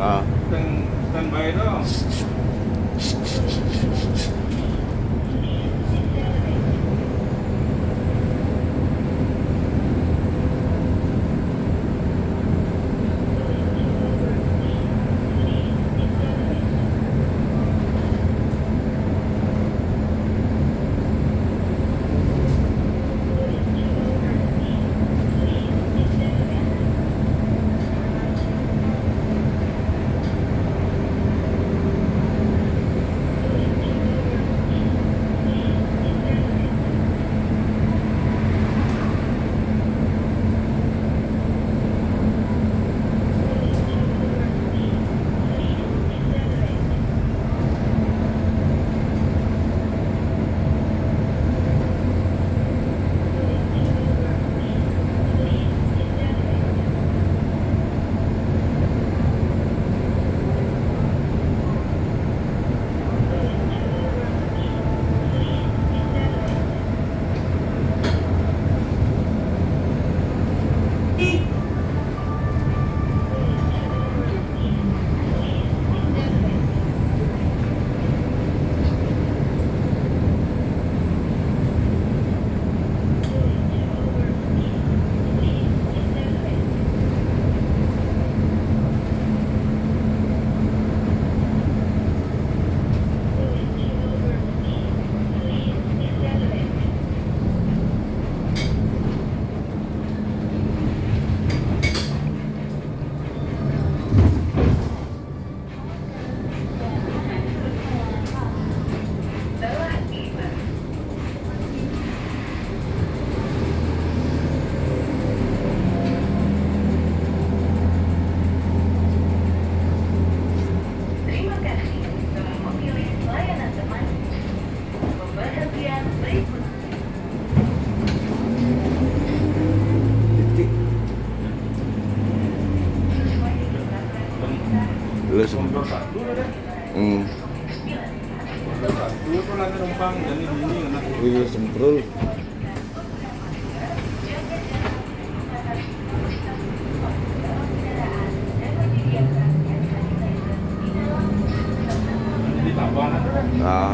啊。等等白了。一。Ini anak. Wih, semprul. Nah,